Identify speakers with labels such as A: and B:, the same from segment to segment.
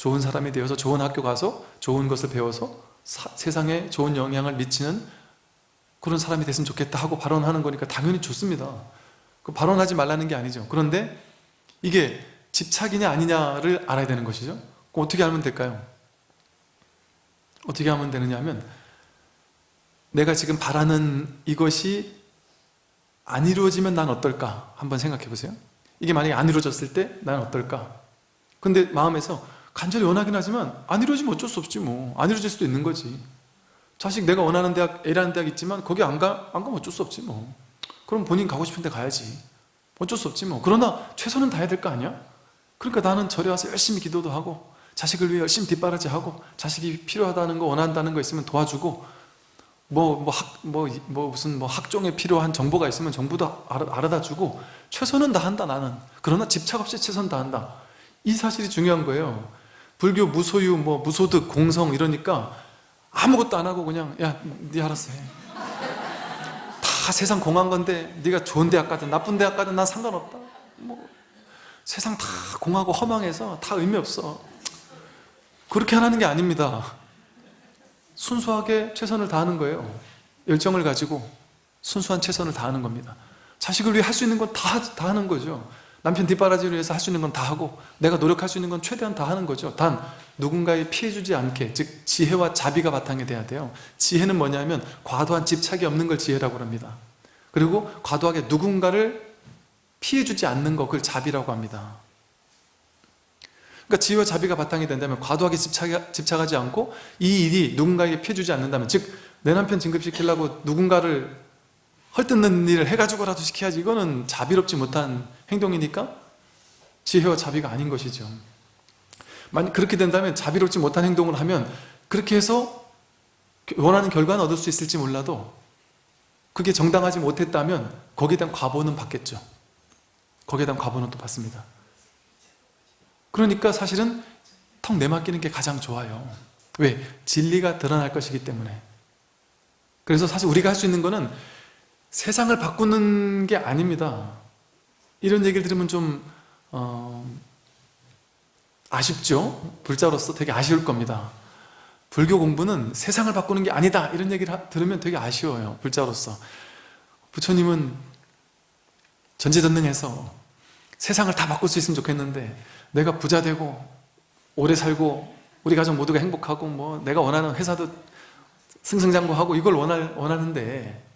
A: 좋은 사람이 되어서 좋은 학교 가서 좋은 것을 배워서 사- 세상에 좋은 영향을 미치는 그런 사람이 됐으면 좋겠다 하고 발언하는 거니까 당연히 좋습니다 그 발언하지 말라는 게 아니죠 그런데 이게 집착이냐 아니냐를 알아야 되는 것이죠 어떻게 하면 될까요? 어떻게 하면 되느냐 하면 내가 지금 바라는 이것이 안 이루어지면 난 어떨까? 한번 생각해 보세요 이게 만약에 안 이루어졌을 때 난 어떨까? 근데 마음에서 간절히 원하긴 하지만 안 이루어지면 어쩔 수 없지 뭐 안 이루어질 수도 있는 거지 자식 내가 원하는 대학 A라는 대학 있지만 거기 안, 가, 안 가면 어쩔 수 없지 뭐 그럼 본인 가고 싶은 데 가야지 어쩔 수 없지 뭐 그러나 최선은 다해야 될 거 아니야? 그러니까 나는 절에 와서 열심히 기도도 하고 자식을 위해 열심히 뒷바라지하고 자식이 필요하다는 거 원한다는 거 있으면 도와주고 뭐, 뭐, 학, 뭐, 뭐, 무슨, 뭐, 학종에 필요한 정보가 있으면 정보도 알아, 알아다 주고, 최선은 다한다, 나는. 그러나 집착 없이 최선 다한다. 이 사실이 중요한 거예요. 불교 무소유, 뭐, 무소득, 공성 이러니까 아무것도 안 하고 그냥, 야, 네 알아서 해. 다 세상 공한 건데, 네가 좋은 대학 가든 나쁜 대학 가든 난 상관없다. 뭐, 세상 다 공하고 허망해서 다 의미 없어. 그렇게 하라는 게 아닙니다. 순수하게 최선을 다하는 거예요 열정을 가지고 순수한 최선을 다하는 겁니다 자식을 위해 할 수 있는 건 다 다 하는 거죠 남편 뒷바라지를 위해서 할 수 있는 건 다 하고 내가 노력할 수 있는 건 최대한 다 하는 거죠. 단 누군가에 피해주지 않게 즉 지혜와 자비가 바탕이 돼야 돼요. 지혜는 뭐냐면 과도한 집착이 없는 걸 지혜라고 합니다. 그리고 과도하게 누군가를 피해주지 않는 거 그걸 자비라고 합니다. 그러니까 지혜와 자비가 바탕이 된다면 과도하게 집착, 집착하지 않고 이 일이 누군가에게 피해주지 않는다면 즉 내 남편 진급시키려고 누군가를 헐뜯는 일을 해가지고라도 시켜야지. 이거는 자비롭지 못한 행동이니까 지혜와 자비가 아닌 것이죠. 만약 그렇게 된다면 자비롭지 못한 행동을 하면 그렇게 해서 원하는 결과는 얻을 수 있을지 몰라도 그게 정당하지 못했다면 거기에 대한 과보는 받겠죠. 거기에 대한 과보는 또 받습니다. 그러니까 사실은 턱 내맡기는 게 가장 좋아요. 왜? 진리가 드러날 것이기 때문에. 그래서 사실 우리가 할 수 있는 거는 세상을 바꾸는 게 아닙니다 이런 얘기를 들으면 좀 어, 아쉽죠? 불자로서 되게 아쉬울 겁니다. 불교 공부는 세상을 바꾸는 게 아니다. 이런 얘기를 하, 들으면 되게 아쉬워요 불자로서. 부처님은 전지전능해서 세상을 다 바꿀 수 있으면 좋겠는데 내가 부자 되고 오래 살고 우리 가족 모두가 행복하고 뭐 내가 원하는 회사도 승승장구하고 이걸 원할, 원하는데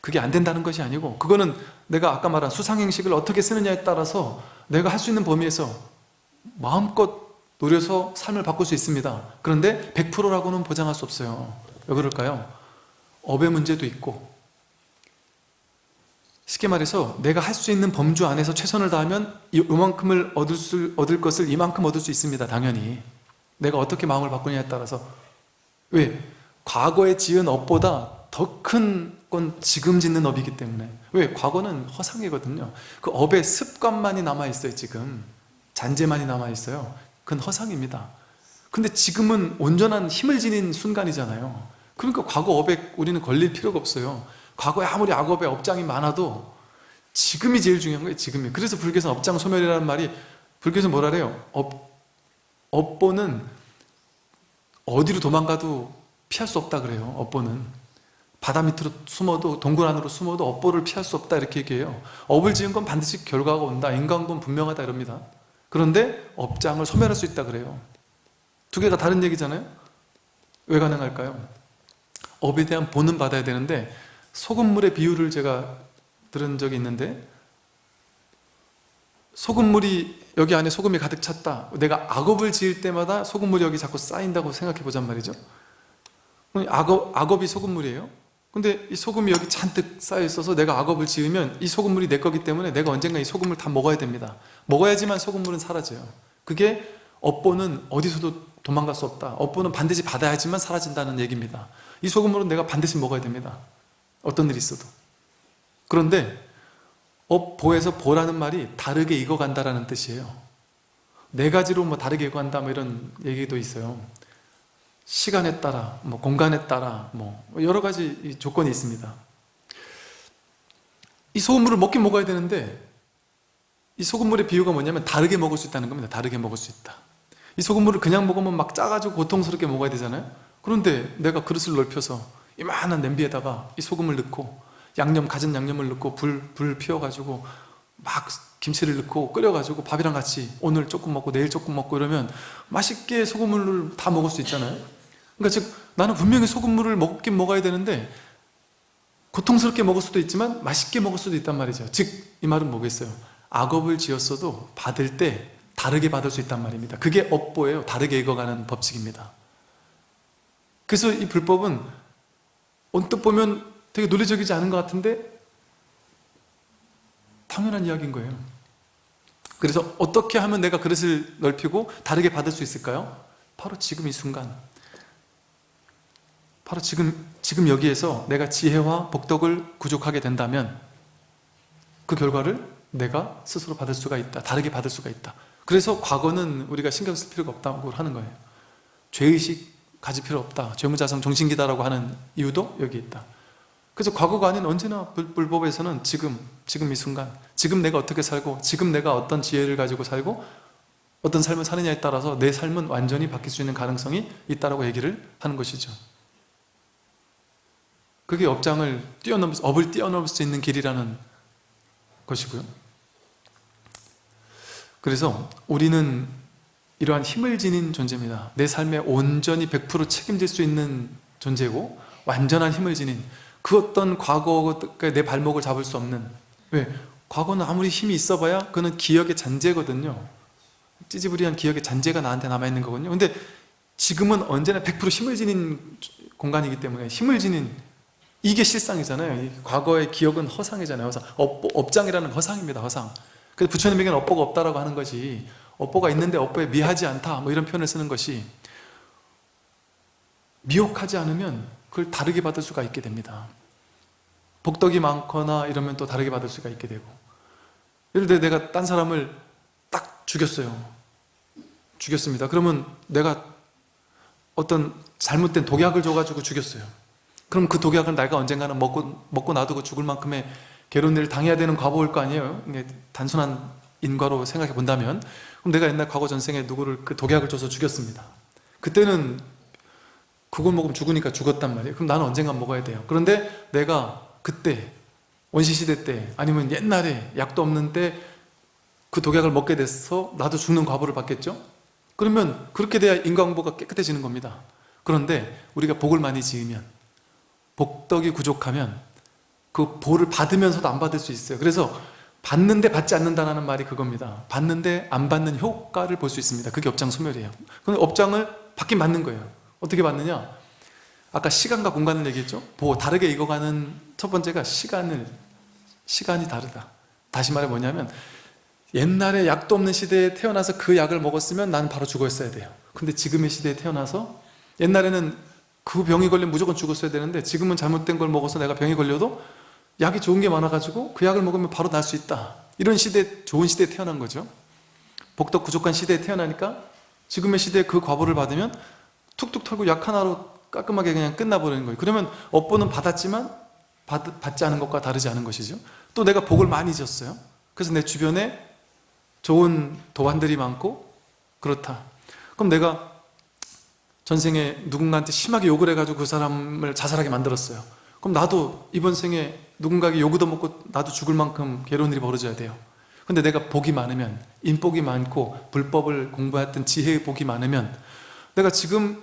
A: 그게 안 된다는 것이 아니고 그거는 내가 아까 말한 수상행식을 어떻게 쓰느냐에 따라서 내가 할 수 있는 범위에서 마음껏 노려서 삶을 바꿀 수 있습니다. 그런데 100%라고는 보장할 수 없어요. 왜 그럴까요? 업의 문제도 있고. 쉽게 말해서 내가 할 수 있는 범주 안에서 최선을 다하면 이만큼을 얻을, 수, 얻을 것을 이만큼 얻을 수 있습니다 당연히. 내가 어떻게 마음을 바꾸냐에 따라서. 왜? 과거에 지은 업보다 더 큰 건 지금 짓는 업이기 때문에. 왜? 과거는 허상이거든요. 그 업의 습관만이 남아있어요 지금. 잔재만이 남아있어요. 그건 허상입니다. 근데 지금은 온전한 힘을 지닌 순간이잖아요. 그러니까 과거 업에 우리는 걸릴 필요가 없어요. 과거에 아무리 악업의 업장이 많아도 지금이 제일 중요한 거예요 지금이. 그래서 불교에서 업장 소멸이라는 말이 불교에서 뭐라 그래요? 업, 업보는 어디로 도망가도 피할 수 없다 그래요 업보는 바다 밑으로 숨어도 동굴 안으로 숨어도 업보를 피할 수 없다 이렇게 얘기해요. 업을 지은 건 반드시 결과가 온다. 인과는 분명하다 이럽니다. 그런데 업장을 소멸할 수 있다 그래요. 두 개가 다른 얘기잖아요. 왜 가능할까요? 업에 대한 보는 받아야 되는데 소금물의 비율을 제가 들은 적이 있는데 소금물이 여기 안에 소금이 가득 찼다. 내가 악업을 지을 때마다 소금물이 여기 자꾸 쌓인다고 생각해 보잔 말이죠. 악업, 악업이 소금물이에요 근데 이 소금이 여기 잔뜩 쌓여 있어서 내가 악업을 지으면 이 소금물이 내 거기 때문에 내가 언젠가 이 소금을 다 먹어야 됩니다. 먹어야지만 소금물은 사라져요. 그게 업보는 어디서도 도망갈 수 없다. 업보는 반드시 받아야지만 사라진다는 얘기입니다. 이 소금물은 내가 반드시 먹어야 됩니다. 어떤 일이 있어도. 그런데 업보에서 보라는 말이 다르게 익어간다라는 뜻이에요. 네 가지로 뭐 다르게 익어간다 뭐 이런 얘기도 있어요 시간에 따라 뭐 공간에 따라 뭐 여러 가지 조건이 있습니다. 이 소금물을 먹긴 먹어야 되는데 이 소금물의 비유가 뭐냐면 다르게 먹을 수 있다는 겁니다. 다르게 먹을 수 있다. 이 소금물을 그냥 먹으면 막 짜가지고 고통스럽게 먹어야 되잖아요. 그런데 내가 그릇을 넓혀서 이만한 냄비에다가 이 소금을 넣고 양념 갖은 양념을 넣고 불, 불 피워가지고 막 김치를 넣고 끓여가지고 밥이랑 같이 오늘 조금 먹고 내일 조금 먹고 이러면 맛있게 소금물을 다 먹을 수 있잖아요 그러니까 즉 나는 분명히 소금물을 먹긴 먹어야 되는데 고통스럽게 먹을 수도 있지만 맛있게 먹을 수도 있단 말이죠. 즉 이 말은 뭐겠어요? 악업을 지었어도 받을 때 다르게 받을 수 있단 말입니다. 그게 업보예요. 다르게 익어가는 법칙입니다. 그래서 이 불법은 언뜻 보면 되게 논리적이지 않은 것 같은데 당연한 이야기인 거예요. 그래서 어떻게 하면 내가 그릇을 넓히고 다르게 받을 수 있을까요? 바로 지금 이 순간 바로 지금, 지금 여기에서 내가 지혜와 복덕을 구족하게 된다면 그 결과를 내가 스스로 받을 수가 있다 다르게 받을 수가 있다. 그래서 과거는 우리가 신경 쓸 필요가 없다고 하는 거예요. 죄의식 가질 필요 없다. 죄무자성 정신기다라고 하는 이유도 여기 있다. 그래서 과거가 아닌 언제나 불- 불법에서는 지금, 지금 이 순간 지금 내가 어떻게 살고 지금 내가 어떤 지혜를 가지고 살고 어떤 삶을 사느냐에 따라서 내 삶은 완전히 바뀔 수 있는 가능성이 있다고 얘기를 하는 것이죠 그게 업장을 뛰어넘을 수- 업을 뛰어넘을 수 있는 길이라는 것이고요. 그래서 우리는 이러한 힘을 지닌 존재입니다. 내 삶에 온전히 100% 책임질 수 있는 존재고 완전한 힘을 지닌 그 어떤 과거에 내 발목을 잡을 수 없는 왜? 과거는 아무리 힘이 있어봐야 그는 기억의 잔재거든요. 찌지부리한 기억의 잔재가 나한테 남아있는 거거든요. 근데 지금은 언제나 100% 힘을 지닌 공간이기 때문에 힘을 지닌 이게 실상이잖아요. 이 과거의 기억은 허상이잖아요. 허상. 업, 업장이라는 허상입니다 허상. 그래서 부처님에게는 업보가 없다라고 하는 것이 업보가 있는데 업보에 미하지 않다. 뭐 이런 표현을 쓰는 것이 미혹하지 않으면 그걸 다르게 받을 수가 있게 됩니다. 복덕이 많거나 이러면 또 다르게 받을 수가 있게 되고. 예를 들어 내가 딴 사람을 딱 죽였어요. 죽였습니다. 그러면 내가 어떤 잘못된 독약을 줘가지고 죽였어요 그럼 그 독약을 내가 언젠가는 먹고, 먹고 놔두고 죽을 만큼의 괴로운 일을 당해야 되는 과보일 거 아니에요? 단순한 인과로 생각해 본다면. 그럼 내가 옛날 과거 전생에 누구를 그 독약을 줘서 죽였습니다. 그때는 그걸 먹으면 죽으니까 죽었단 말이에요. 그럼 나는 언젠간 먹어야 돼요. 그런데 내가 그때 원시시대 때 아니면 옛날에 약도 없는 때 그 독약을 먹게 돼서 나도 죽는 과보를 받겠죠? 그러면 그렇게 돼야 인과응보가 깨끗해지는 겁니다. 그런데 우리가 복을 많이 지으면 복덕이 부족하면 그 복을 받으면서도 안 받을 수 있어요. 그래서 받는데 받지 않는다는 말이 그겁니다. 받는데 안 받는 효과를 볼 수 있습니다. 그게 업장 소멸이에요. 그럼 업장을 받긴 받는 거예요. 어떻게 받느냐? 아까 시간과 공간을 얘기했죠? 보 다르게 익어가는 첫 번째가 시간을 시간이 다르다. 다시 말해 뭐냐면 옛날에 약도 없는 시대에 태어나서 그 약을 먹었으면 나는 바로 죽었어야 돼요. 근데 지금의 시대에 태어나서 옛날에는 그 병이 걸리면 무조건 죽었어야 되는데 지금은 잘못된 걸 먹어서 내가 병이 걸려도 약이 좋은 게 많아가지고 그 약을 먹으면 바로 날 수 있다. 이런 시대, 좋은 시대에 태어난 거죠. 복덕 부족한 시대에 태어나니까 지금의 시대에 그 과보를 받으면 툭툭 털고 약 하나로 깔끔하게 그냥 끝나버리는 거예요. 그러면 업보는 받았지만 받, 받지 않은 것과 다르지 않은 것이죠. 또 내가 복을 많이 졌어요. 그래서 내 주변에 좋은 도안들이 많고 그렇다. 그럼 내가 전생에 누군가한테 심하게 욕을 해가지고 그 사람을 자살하게 만들었어요. 그럼 나도 이번 생에 누군가에게 욕을 얻어먹고 나도 죽을 만큼 괴로운 일이 벌어져야 돼요. 근데 내가 복이 많으면 인복이 많고 불법을 공부했던 지혜의 복이 많으면 내가 지금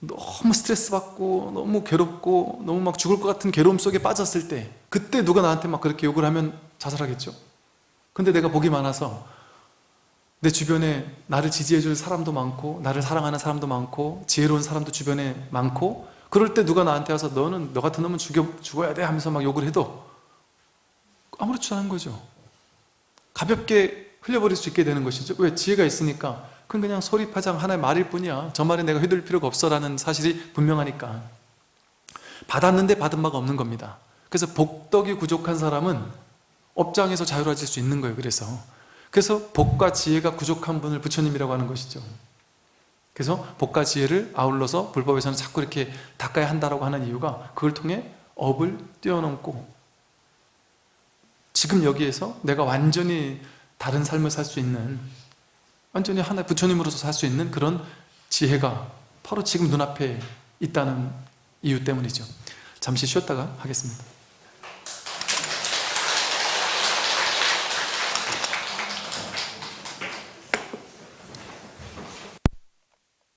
A: 너무 스트레스 받고 너무 괴롭고 너무 막 죽을 것 같은 괴로움 속에 빠졌을 때 그때 누가 나한테 막 그렇게 욕을 하면 자살하겠죠? 근데 내가 복이 많아서 내 주변에 나를 지지해 줄 사람도 많고 나를 사랑하는 사람도 많고 지혜로운 사람도 주변에 많고 그럴 때 누가 나한테 와서 너는 너 같은 놈은 죽여, 죽어야 돼. 하면서 막 욕을 해도 아무렇지도 않은 거죠. 가볍게 흘려버릴 수 있게 되는 것이죠. 왜? 지혜가 있으니까. 그건 그냥 소리파장 하나의 말일 뿐이야. 저 말에 내가 휘둘릴 필요가 없어 라는 사실이 분명하니까. 받았는데 받은 바가 없는 겁니다. 그래서 복덕이 부족한 사람은 업장에서 자유로워질 수 있는 거예요 그래서 그래서 복과 지혜가 부족한 분을 부처님이라고 하는 것이죠. 그래서 복과 지혜를 아울러서 불법에서는 자꾸 이렇게 닦아야 한다고 하는 이유가 그걸 통해 업을 뛰어넘고 지금 여기에서 내가 완전히 다른 삶을 살 수 있는 완전히 하나의 부처님으로서 살 수 있는 그런 지혜가 바로 지금 눈앞에 있다는 이유 때문이죠. 잠시 쉬었다가 하겠습니다